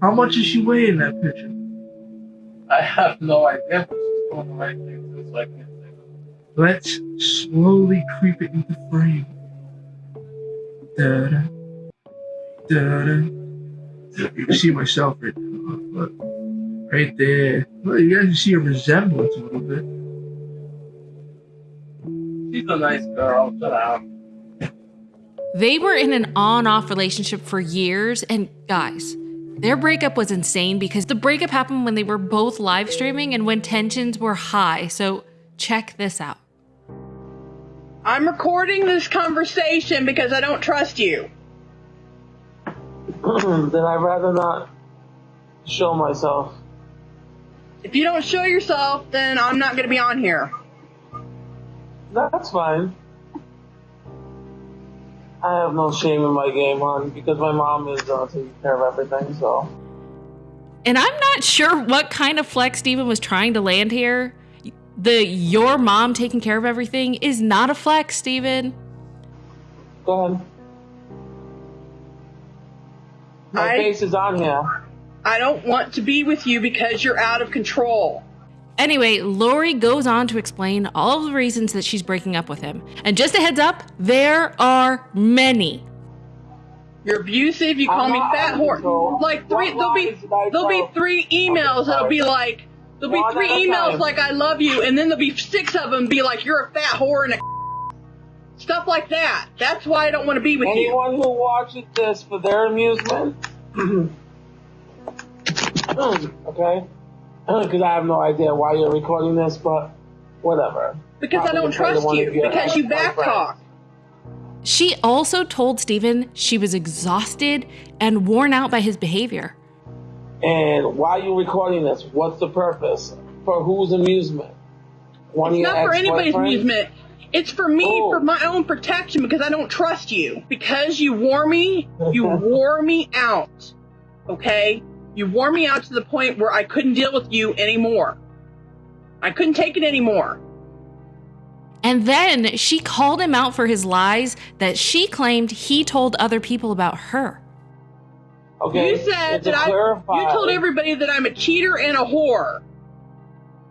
How much is she weighing in that picture?
I have no idea, but she's doing the right thing, so I can't.
Let's slowly creep it into frame. Da-da. Da-da. You can see myself right now. Look. Right there. Well, you guys can see a resemblance a little bit.
She's a nice girl. Shut up.
They were in an on off relationship for years, and guys, their breakup was insane because the breakup happened when they were both live streaming and when tensions were high. So, check this out.
I'm recording this conversation because I don't trust you. *clears throat*
then I'd rather not show myself.
If you don't show yourself, then I'm not going to be on here.
That's fine. I have no shame in my game, hon, because my mom is uh, taking care of everything, so.
And I'm not sure what kind of flex Steven was trying to land here. The your mom taking care of everything is not a flex, Steven.
Go ahead. My
I-
face is on here.
I don't want to be with you because you're out of control.
Anyway, Lori goes on to explain all the reasons that she's breaking up with him. And just a heads up, there are many.
You're abusive. You call
I'm
me fat whore. Like three,
What
there'll be
lies did I
there'll be three emails that'll be like there'll be three emails
time.
like I love you, and then there'll be six of them be like you're a fat whore and a stuff like that. That's why I don't want to be with you.
Anyone who watches this for their amusement, *clears throat* hmm, okay? *clears throat* Because I have no idea why you're recording this, but whatever.
Because I don't
the kind of
trust you. Because you
my friend.
backtalk.
She also told Steven she was exhausted and worn out by his behavior.
And why are you recording this? What's the purpose? For whose amusement? One of
It's
your
not for anybody's amusement. It's for me,
Oh.
for my own protection, because I don't trust you. Because you wore me, you *laughs* wore me out. Okay? You wore me out to the point where I couldn't deal with you anymore. I couldn't take it anymore.
And then she called him out for his lies that she claimed he told other people about her.
Okay.
You said
and to
that I you told everybody that I'm a cheater and a whore.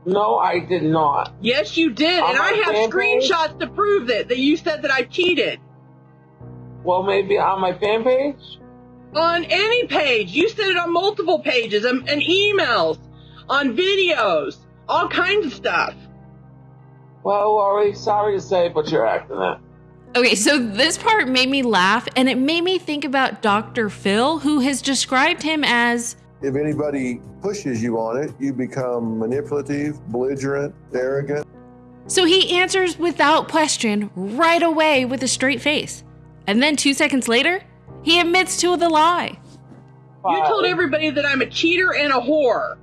No, I did not.
Yes, you did,
On
and I
my
have
fan page?
screenshots to prove it. That you said that I cheated
Well, maybe on my fan page.
on any page. You said it on multiple pages, and, and emails, on videos, all kinds of stuff.
Well, Lori, sorry to say, but you're acting it.
Okay, so this part made me laugh and it made me think about Dr. Phil, who has described him as
If anybody pushes you on it, you become manipulative, belligerent, arrogant.
So he answers without question right away with a straight face. And then two seconds later, he admits to the lie.
You told everybody that I'm a cheater and a whore.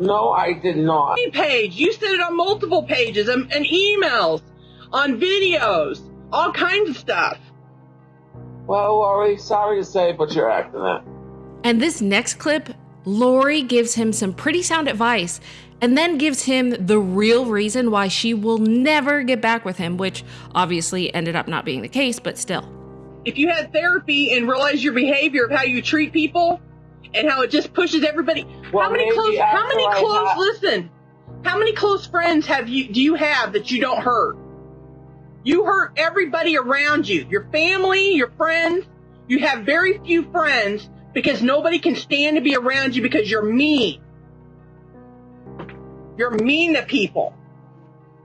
No, I did not.
Page. You said it on multiple pages, and, and emails, on videos, all kinds of stuff.
Well, Lori, sorry to say, but you're acting it.
And this next clip, Lori gives him some pretty sound advice and then gives him the real reason why she will never get back with him, which obviously ended up not being the case, but still.
If you had therapy and realized your behavior of how you treat people and how it just pushes everybody.
Well,
how many close? How many
I
close?
ha-
listen. How many close friends have you? Do you have that you don't hurt? You hurt everybody around you. Your family, your friends. You have very few friends because nobody can stand to be around you because you're mean. You're mean to people.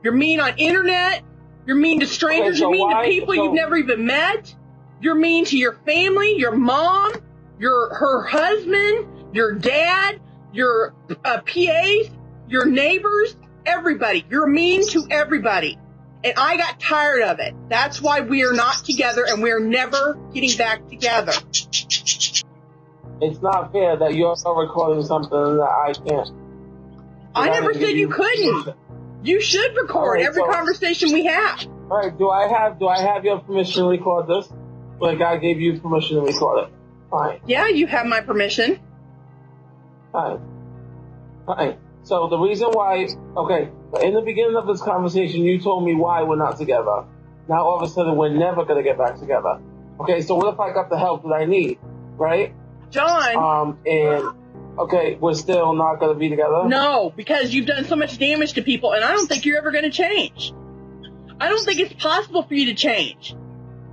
You're mean on internet. You're mean to strangers.
Okay, so
you're mean
why-
to people
so-
you've never even met. You're mean to your family, your mom, your her husband, your dad, your uh, PAs, your neighbors, everybody. You're mean to everybody. And I got tired of it. That's why we are not together and we're never getting back together.
It's not fair that you're recording something that I can't.
I never said you couldn't. You should record
Alright,
every
so-
conversation we have.
All right, do I have do I have your permission to record this? Like I gave you permission to record it. Fine,
Yeah, you have my permission.
fine, fine. So the reason why, okay, in the beginning of this conversation, you told me why we're not together. Now all of a sudden we're never gonna get back together. Okay, so what if I got the help that I need, right?
John.
Um, and okay, we're still not gonna be together.
No, because you've done so much damage to people, and I don't think you're ever going to change. I don't think it's possible for you to change.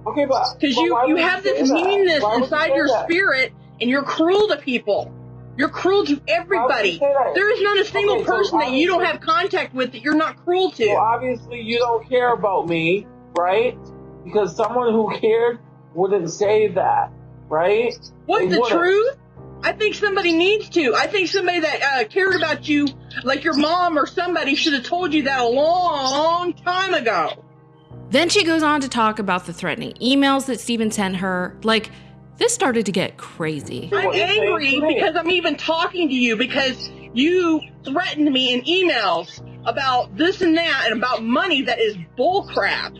Okay, but
Because you, you have this meanness
would you
inside your
that?
spirit, and you're cruel to people. You're cruel to everybody. There is not a single
Okay, so
person that you don't have contact with that you're not cruel to.
So obviously you don't care about me, right? Because someone who cared wouldn't say that, right?
What
They
the
wouldn't.
truth? I think somebody needs to. I think somebody that uh, cared about you, like your mom or somebody, should have told you that a long time ago.
Then she goes on to talk about the threatening emails that Steven sent her. Like, this started to get crazy.
I'm angry because I'm even talking to you because you threatened me in emails about this and that and about money that is bullcrap.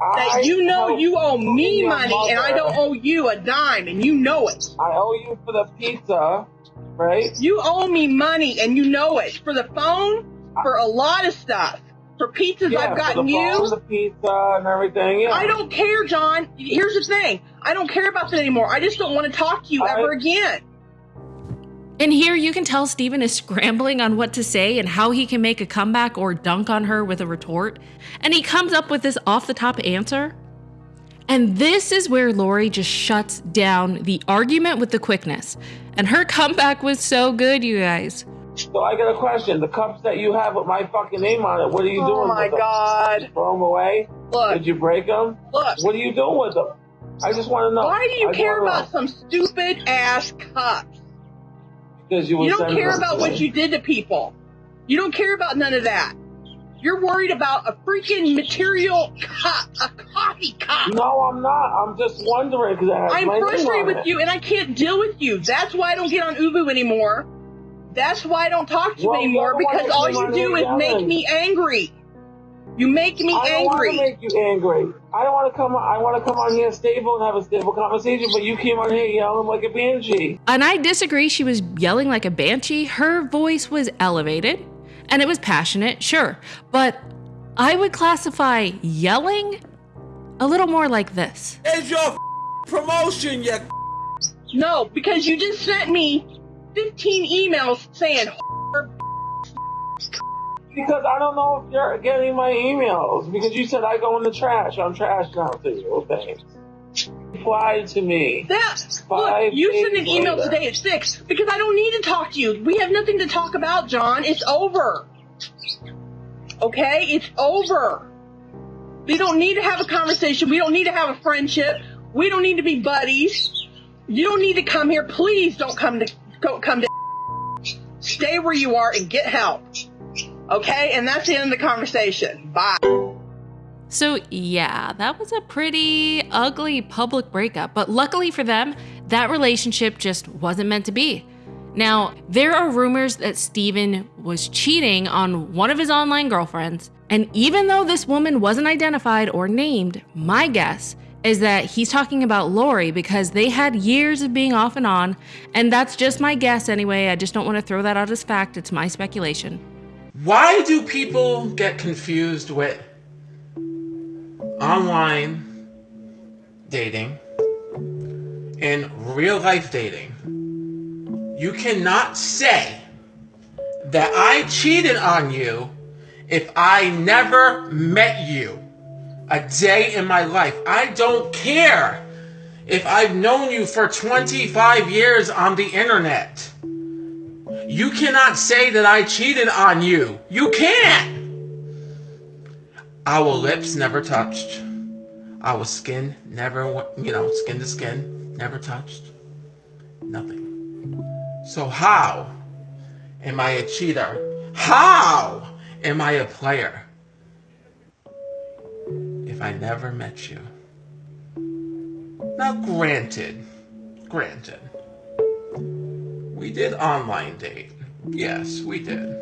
I
That you know you owe me
your
money and I
mother.
don't owe you a dime and you know it.
I owe you for the pizza, right?
You owe me money and you know it. For the phone, for a lot of stuff. For pizzas
Yeah,
I've
for
gotten
the
you.
phone, the pizza, and everything. Yeah.
I don't care, John. Here's the thing. I don't care about that anymore. I just don't want to talk to you
I-
ever again.
And here you can tell Steven is *laughs* scrambling on what to say and how he can make a comeback or dunk on her with a retort. And he comes up with this off the top answer. And this is where Lori just shuts down the argument with the quickness. And her comeback was so good, you guys.
So I got a question. The cups that you have with my fucking name on it, what are you
Oh
doing
my
with them?
Oh my God.
Throw them away?
Look.
Did you break them?
Look.
What are you doing with them? I just want to know.
Why do you
I
care
wanna know.
about some stupid ass cups?
Because you,
You don't care about what you did to people. You don't care about none of that. You're worried about a freaking material cup, a coffee cup.
No, I'm not. I'm just wondering because
I'm frustrated with
it.
you and I can't deal with you. That's why I don't get on Ubu anymore. That's why I don't talk to you
Well,
anymore
you're
because all you do is make me angry. You make me
I don't want to make you angry. I don't want to come. I want to come on here stable and have a stable conversation. But you came on here yelling like a banshee.
And I disagree, she was yelling like a banshee. Her voice was elevated and it was passionate, sure. But I would classify yelling a little more like this.
Is your promotion, you.
No, because you just sent me 15 emails saying
Because I don't know if you're getting my emails. Because you said I go in the trash. I'm trash now to you. Okay. Fly to me.
that.
Five
Look, you sent an email
later.
today at six because I don't need to talk to you. We have nothing to talk about, John. It's over. Okay, it's over. We don't need to have a conversation. We don't need to have a friendship. We don't need to be buddies. You don't need to come here. Please don't come to go come to. Stay where you are and get help. Okay, and that's the end of the conversation. Bye.
So, yeah, that was a pretty ugly public breakup, but luckily for them, that relationship just wasn't meant to be. Now, there are rumors that Steven was cheating on one of his online girlfriends, and even though this woman wasn't identified or named, my guess is that he's talking about Lori because they had years of being off and on, and that's just my guess anyway. I just don't want to throw that out as fact, it's my speculation.
Why do people get confused with online dating and real life dating? You cannot say that I cheated on you if I never met you a day in my life. I don't care if I've known you for 25 years on the internet. You cannot say that I cheated on you. You can't. Our lips never touched. Our skin never, you know, skin to skin, never touched. Nothing. So how am I a cheater? How am I a player? If I never met you. Now granted, granted, we did online date. Yes, we did.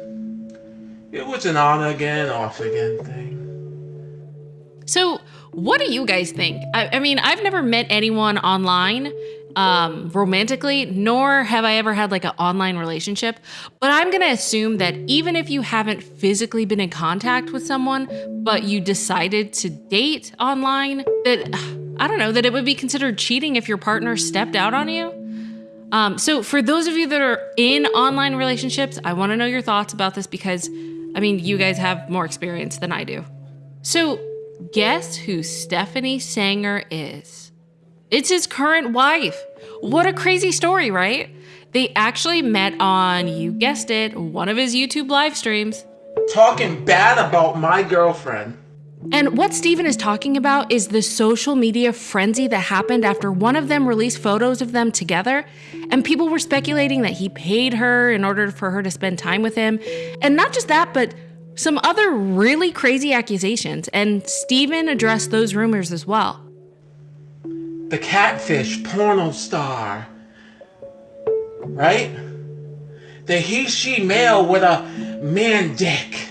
It was an on again, off again thing.
So, what do you guys think? I, I mean, I've never met anyone online um, romantically, nor have I ever had like an online relationship. But I'm going to assume that even if you haven't physically been in contact with someone, but you decided to date online, that *sighs* I don't know, that it would be considered cheating if your partner stepped out on you. Um, so, for those of you that are in online relationships, I want to know your thoughts about this because, I mean, you guys have more experience than I do. So, guess who Stephanie Sanger is? It's his current wife. What a crazy story, right? They actually met on, you guessed it, one of his YouTube live streams.
Talking bad about my girlfriend.
And what Steven is talking about is the social media frenzy that happened after one of them released photos of them together. And people were speculating that he paid her in order for her to spend time with him. And not just that, but some other really crazy accusations. And Steven addressed those rumors as well.
The catfish porno star. Right? The he she male with a man dick.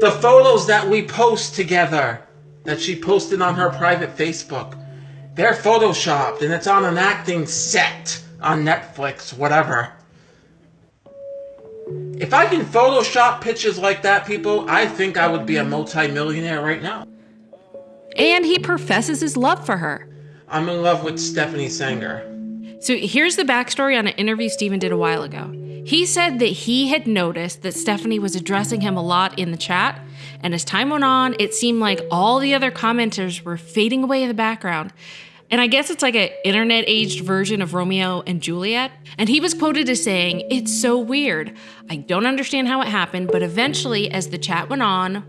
The photos that we post together that she posted on her private Facebook. They're photoshopped and it's on an acting set on Netflix, whatever. If I can Photoshop pictures like that, people, I think I would be a multimillionaire right now.
And he professes his love for her.
I'm in love with Stephanie Sanger.
So here's the backstory on an interview Steven did a while ago. He said that he had noticed that Stephanie was addressing him a lot in the chat, and as time went on, it seemed like all the other commenters were fading away in the background. And I guess it's like an internet aged version of Romeo and Juliet. And he was quoted as saying, It's so weird. I don't understand how it happened, but eventually, as the chat went on,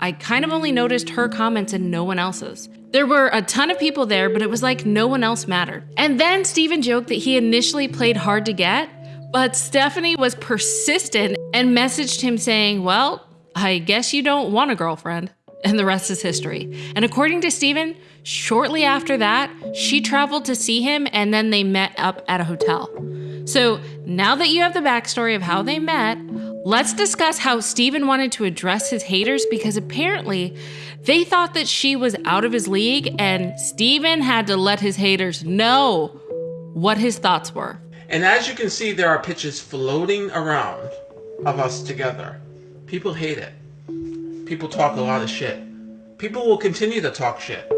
I kind of only noticed her comments and no one else's. There were a ton of people there, but it was like no one else mattered. And then Steven joked that he initially played hard to get, but Stephanie was persistent and messaged him saying, Well, I guess you don't want a girlfriend. And the rest is history. And according to Steven, shortly after that, she traveled to see him and then they met up at a hotel. So now that you have the backstory of how they met, let's discuss how Steven wanted to address his haters because apparently they thought that she was out of his league and Steven had to let his haters know what his thoughts were.
And as you can see, there are pictures floating around of us together. People hate it. people talk a lot of shit. People will continue to talk shit,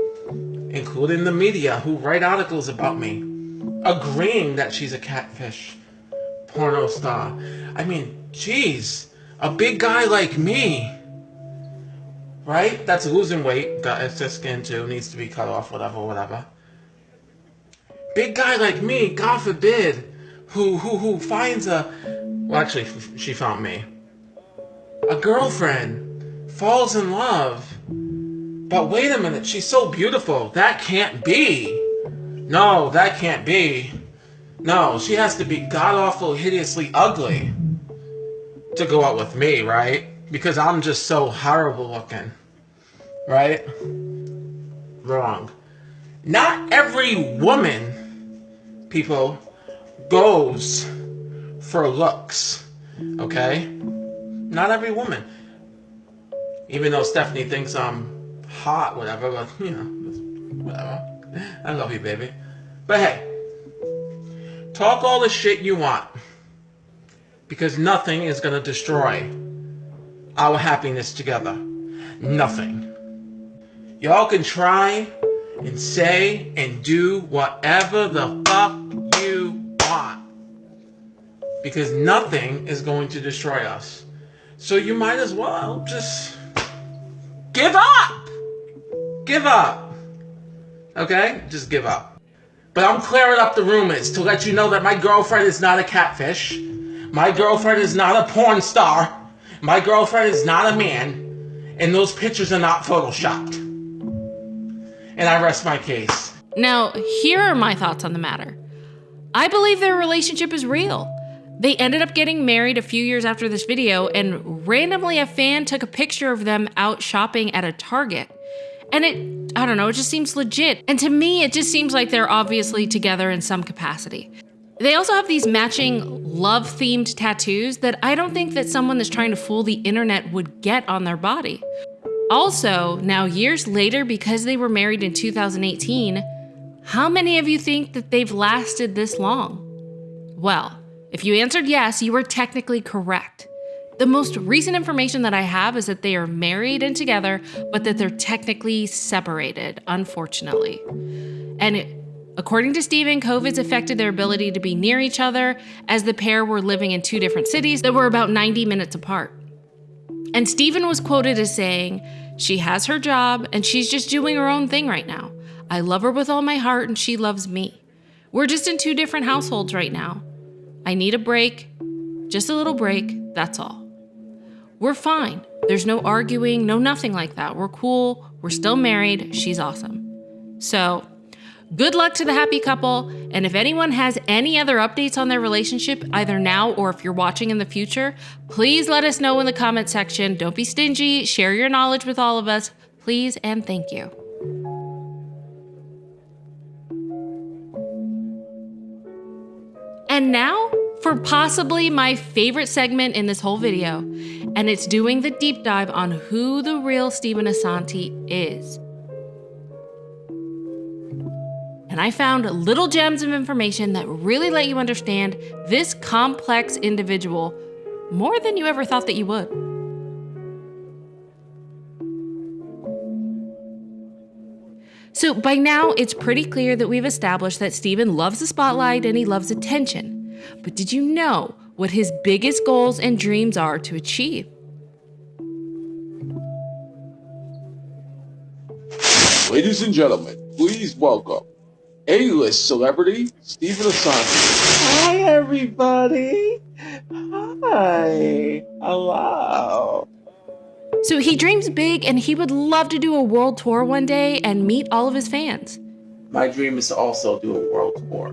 including the media who write articles about me, agreeing that she's a catfish porno star. I mean, jeez, a big guy like me, right? That's losing weight, got excess skin too, needs to be cut off, whatever, whatever. Big guy like me, God forbid, who who who finds a well actually she found me. A girlfriend falls in love. But wait a minute, she's so beautiful. That can't be. No, that can't be. No, she has to be god awful, hideously ugly to go out with me, right? Because I'm just so horrible looking. Right? Wrong. Not every woman, people, goes for looks. Okay? Not every woman. Even though Stephanie thinks I'm hot, whatever, but you know, whatever. I love you, baby. But hey, talk all the shit you want. Because nothing is going to destroy our happiness together. Nothing. Y'all can try and say and do whatever the fuck Because nothing is going to destroy us. So you might as well just give up. Give up. Okay? Just give up. But I'm clearing up the rumors to let you know that my girlfriend is not a catfish. My girlfriend is not a porn star. My girlfriend is not a man. And those pictures are not photoshopped. And I rest my case.
Now, here are my thoughts on the matter. I believe their relationship is real. They ended up getting married a few years after this video, and randomly a fan took a picture of them out shopping at a Target. And it, I don't know, it just seems legit. And to me, it just seems like they're obviously together in some capacity. They also have these matching love themed tattoos that I don't think that someone that's trying to fool the internet would get on their body. Also, now years later, because they were married in 2018, how many of you think that they've lasted this long? Well, if you answered yes, you were technically correct. The most recent information that I have is that they are married and together, but that they're technically separated, unfortunately. And it, according to Steven, COVID's affected their ability to be near each other as the pair were living in two different cities that were about 90 minutes apart. And Steven was quoted as saying, She has her job and she's just doing her own thing right now. I love her with all my heart and she loves me. We're just in two different households right now. I need a break, just a little break, that's all. We're fine. There's no arguing, no nothing like that. We're cool. We're still married. She's awesome. So, good luck to the happy couple. And if anyone has any other updates on their relationship, either now or if you're watching in the future, please let us know in the comment section. Don't be stingy. Share your knowledge with all of us. Please and thank you. And now for possibly my favorite segment in this whole video, and it's doing the deep dive on who the real Steven Assanti is. And I found little gems of information that really let you understand this complex individual more than you ever thought that you would. So by now, it's pretty clear that we've established that Steven loves the spotlight and he loves attention. But did you know what his biggest goals and dreams are to achieve?
Ladies and gentlemen, please welcome A-list celebrity Steven Assanti.
Hi, everybody. Hi. Hello.
So he dreams big and he would love to do a world tour one day and meet all of his fans.
My dream is to also do a world tour.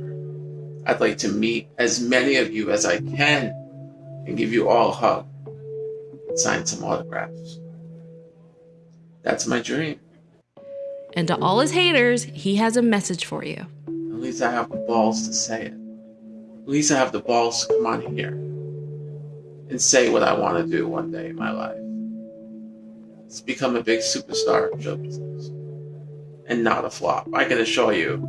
I'd like to meet as many of you as I can and give you all a hug, sign some autographs. That's my dream.
And to all his haters, he has a message for you.
At least I have the balls to say it. At least I have the balls to come on here and say what I want to do one day in my life. It's become a big superstar in show business. And not a flop. I can assure you.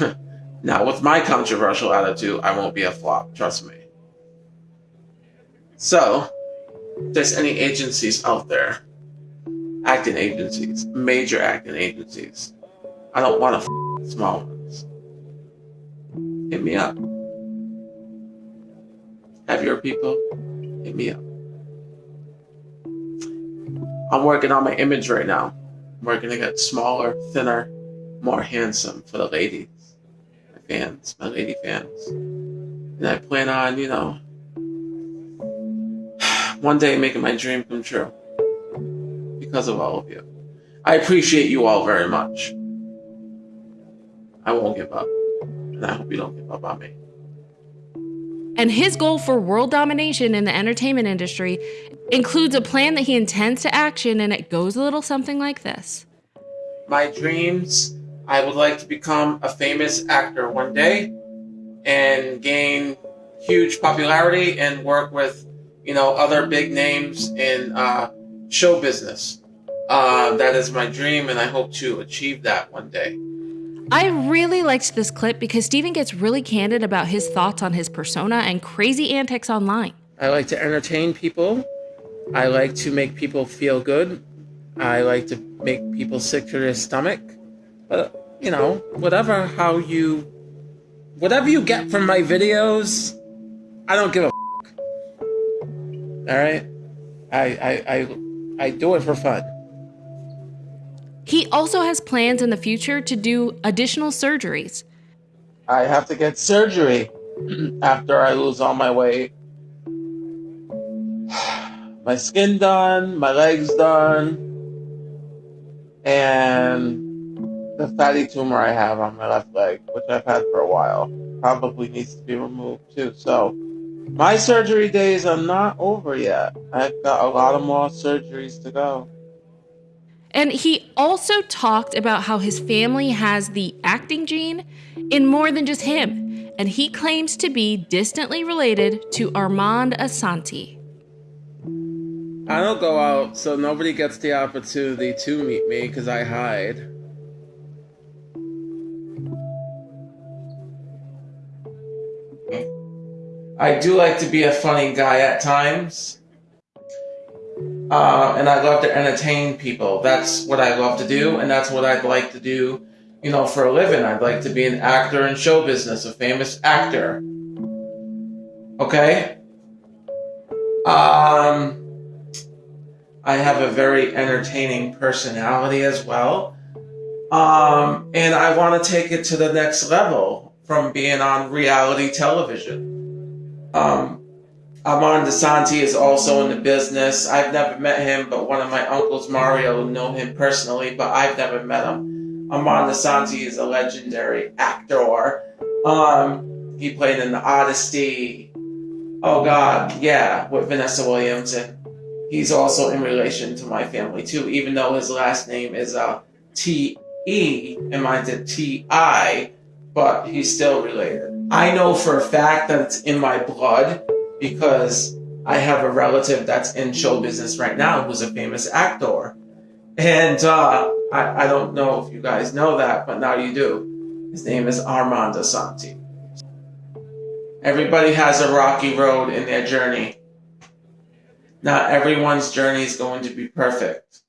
*laughs* now, with my controversial attitude, I won't be a flop. Trust me. So,
there's any agencies out there, acting agencies, major acting agencies. I don't want to f- small ones. Hit me up. Have your people hit me up. I'm working on my image right now. I'm working to get smaller, thinner, more handsome for the ladies, my fans, my lady fans. And I plan on, you know, *sighs* one day making my dream come true because of all of you. I appreciate you all very much. I won't give up. And I hope you don't give up on me.
And his goal for world domination in the entertainment industry includes a plan that he intends to action, and it goes a little something like this.
My dreams I would like to become a famous actor one day and gain huge popularity and work with, you know, other big names in uh, show business. Uh, that is my dream, and I hope to achieve that one day.
I really liked this clip because Steven gets really candid about his thoughts on his persona and crazy antics online.
I like to entertain people. I like to make people feel good. I like to make people sick to their stomach. But, you know, whatever how you. Whatever you get from my videos, I don't give a. F- Alright? I, I, I, I do it for fun.
He also has plans in the future to do additional surgeries.
I have to get surgery after I lose all my weight. *sighs* My skin done, my legs done, and the fatty tumor I have on my left leg, which I've had for a while, probably needs to be removed too. So, my surgery days are not over yet. I've got a lot of more surgeries to go.
And he also talked about how his family has the acting gene in more than just him, and he claims to be distantly related to Armand Assante.
I don't go out, so nobody gets the opportunity to meet me because I hide. I do like to be a funny guy at times. Uh, and I love to entertain people. That's what I love to do, and that's what I'd like to do, you know, for a living. I'd like to be an actor in show business, a famous actor. Okay? Um, I have a very entertaining personality as well. Um, and I want to take it to the next level from being on reality television. Um, Armand Assante is also in the business. I've never met him, but one of my uncles, Mario, know him personally, but I've never met him. Armand Assante is a legendary actor. Um, he played in The Odyssey. Oh God, yeah, with Vanessa Williams, and he's also in relation to my family too, even though his last name is uh, T E and mine's a T I, but he's still related. I know for a fact that it's in my blood because I have a relative that's in show business right now who's a famous actor. And uh, I, I don't know if you guys know that, but now you do. His name is Armand Assante. Everybody has a rocky road in their journey. Not everyone's journey is going to be perfect.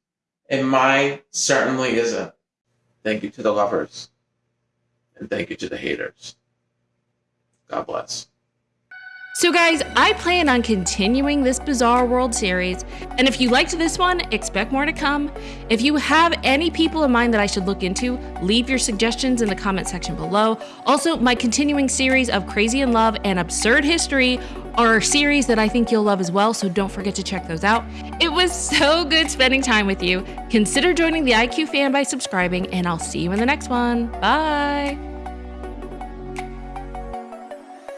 And mine certainly isn't. Thank you to the lovers. And thank you to the haters. God bless.
So, guys, I plan on continuing this Bizarre World series, and if you liked this one, expect more to come. If you have any people in mind that I should look into, leave your suggestions in the comment section below. Also, my continuing series of Crazy in Love and Absurd History are series that I think you'll love as well, so don't forget to check those out. It was *laughs* so good spending time with you. Consider joining the IQ fan by subscribing, and I'll see you in the next one. Bye.